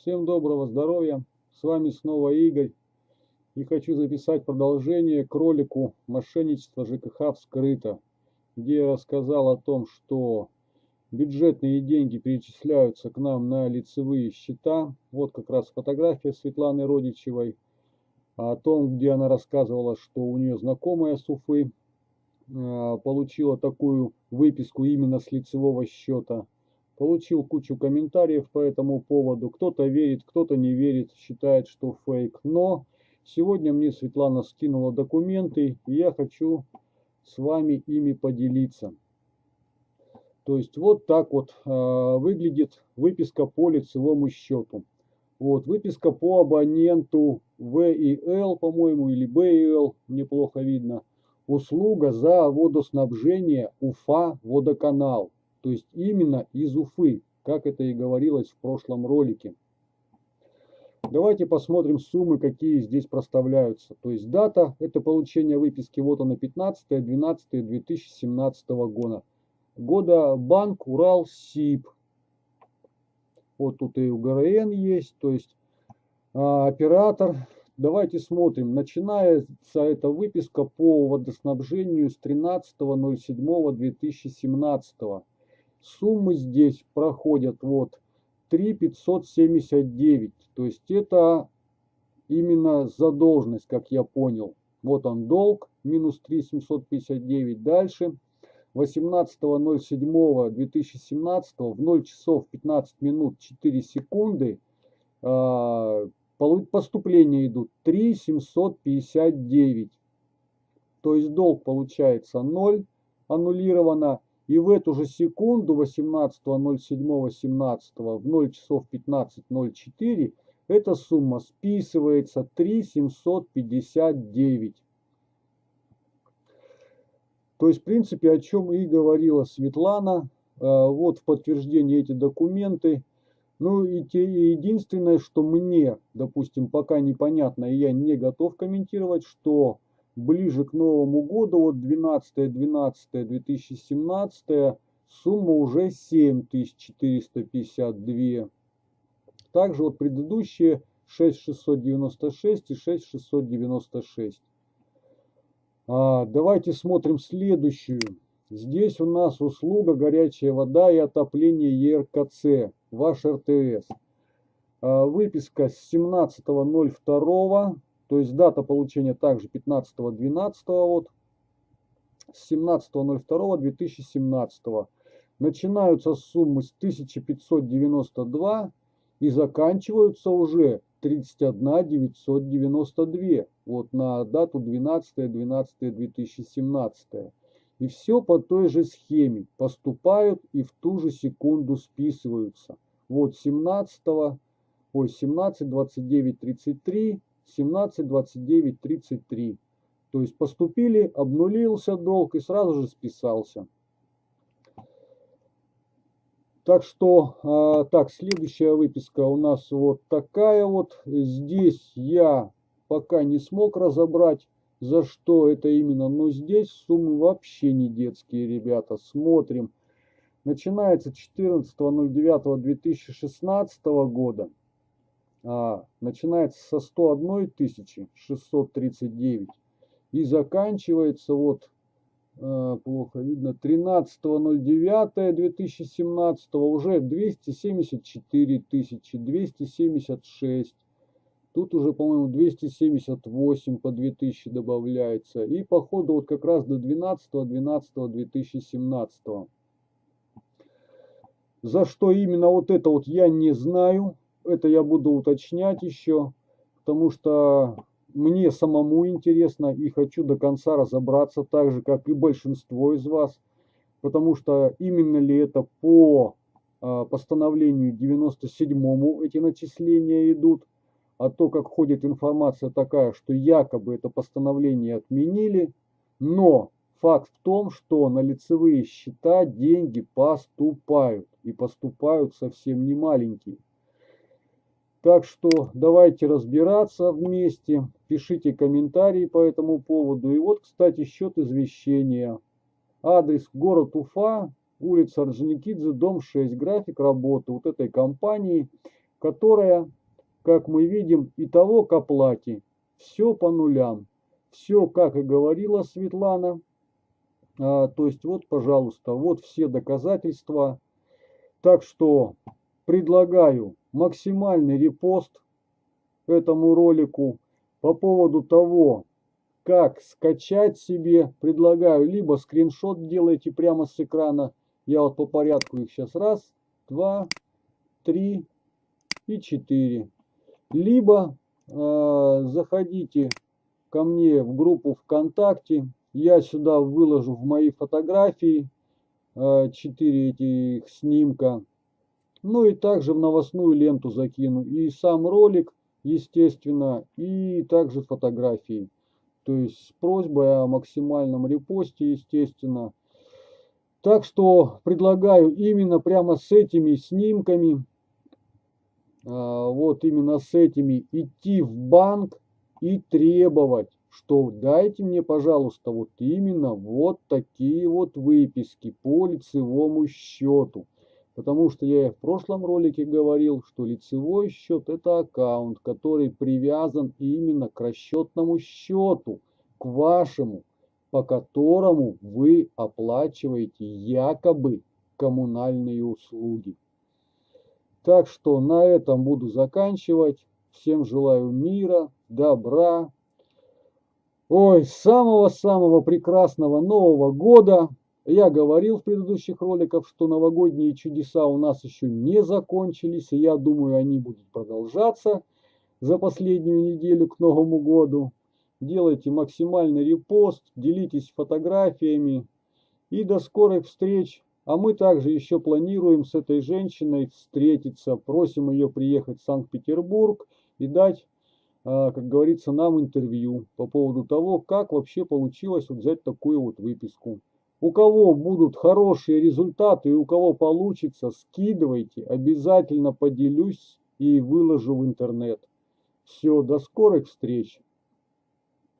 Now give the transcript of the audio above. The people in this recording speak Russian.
Всем доброго здоровья. С вами снова Игорь. И хочу записать продолжение к ролику «Мошенничество ЖКХ вскрыто», где я рассказал о том, что бюджетные деньги перечисляются к нам на лицевые счета. Вот как раз фотография Светланы Родичевой о том, где она рассказывала, что у нее знакомая с Уфы а, получила такую выписку именно с лицевого счета. Получил кучу комментариев по этому поводу. Кто-то верит, кто-то не верит, считает, что фейк. Но сегодня мне Светлана скинула документы, и я хочу с вами ими поделиться. То есть вот так вот э, выглядит выписка по лицевому счету. Вот выписка по абоненту ВИЛ, по-моему, или БИЛ, неплохо видно. Услуга за водоснабжение Уфа водоканал. То есть именно из Уфы, как это и говорилось в прошлом ролике. Давайте посмотрим суммы, какие здесь проставляются. То есть дата, это получение выписки, вот она 15-12-2017 года. Года банк Урал СИП. Вот тут и УГРН есть, то есть а, оператор. Давайте смотрим. Начинается эта выписка по водоснабжению с 13.07.2017. Суммы здесь проходят вот 3 То есть это именно задолженность, как я понял. Вот он долг, минус 3 759. Дальше 18.07.2017 в 0 часов 15 минут 4 секунды а, поступления идут 3 759. То есть долг получается 0, аннулировано. И в эту же секунду 18.07.17 в 0 часов 15.04 эта сумма списывается 3,759. То есть, в принципе, о чем и говорила Светлана. А, вот в подтверждение эти документы. Ну и те, единственное, что мне, допустим, пока непонятно, и я не готов комментировать, что ближе к Новому году, вот 12-12-2017, сумма уже 7452. Также вот предыдущие 6696 и 6696. А, давайте смотрим следующую. Здесь у нас услуга горячая вода и отопление ЕРКЦ, ваш РТС. А, выписка с 17.02 то есть дата получения также 15.12. Вот, с 17.02.2017. Начинаются суммы с 1592 и заканчиваются уже 31 992. Вот на дату 12.12.2017. И все по той же схеме. Поступают и в ту же секунду списываются. Вот 17, ой, 17, 29, 33, 17, 29, 33. То есть поступили, обнулился долг и сразу же списался. Так что, а, так, следующая выписка у нас вот такая вот. Здесь я пока не смог разобрать, за что это именно. Но здесь суммы вообще не детские, ребята. Смотрим. Начинается 14.09.2016 года а, начинается со 101 639 и заканчивается вот а, плохо видно 13.09.2017 уже 274 тысячи 276 тут уже по моему 278 по 2000 добавляется. И по ходу вот как раз до 12 12 2017 за что именно вот это вот я не знаю это я буду уточнять еще, потому что мне самому интересно и хочу до конца разобраться, так же, как и большинство из вас, потому что именно ли это по а, постановлению 97-му эти начисления идут, а то, как ходит информация такая, что якобы это постановление отменили, но факт в том, что на лицевые счета деньги поступают, и поступают совсем не маленькие. Так что давайте разбираться вместе, пишите комментарии по этому поводу. И вот, кстати, счет извещения. Адрес город Уфа, улица Орджоникидзе, дом 6, график работы вот этой компании. которая, как мы видим, и того к оплате. Все по нулям. Все, как и говорила Светлана. А, то есть вот, пожалуйста, вот все доказательства. Так что предлагаю максимальный репост этому ролику по поводу того, как скачать себе, предлагаю, либо скриншот делайте прямо с экрана. Я вот по порядку их сейчас раз, два, три и четыре. Либо э, заходите ко мне в группу ВКонтакте. Я сюда выложу в мои фотографии э, 4 этих снимка. Ну и также в новостную ленту закину. И сам ролик, естественно, и также фотографии. То есть с просьбой о максимальном репосте, естественно. Так что предлагаю именно прямо с этими снимками, а, вот именно с этими идти в банк и требовать, что дайте мне, пожалуйста, вот именно вот такие вот выписки по лицевому счету. Потому что я в прошлом ролике говорил, что лицевой счет это аккаунт, который привязан именно к расчетному счету, к вашему, по которому вы оплачиваете якобы коммунальные услуги. Так что на этом буду заканчивать. Всем желаю мира, добра. Ой, самого-самого прекрасного Нового года. Я говорил в предыдущих роликах, что новогодние чудеса у нас еще не закончились, и я думаю, они будут продолжаться за последнюю неделю к Новому году. Делайте максимальный репост, делитесь фотографиями и до скорых встреч. А мы также еще планируем с этой женщиной встретиться. Просим ее приехать в Санкт-Петербург и дать, а, как говорится, нам интервью по поводу того, как вообще получилось вот взять такую вот выписку. У кого будут хорошие результаты и у кого получится, скидывайте, обязательно поделюсь и выложу в интернет. Все, до скорых встреч!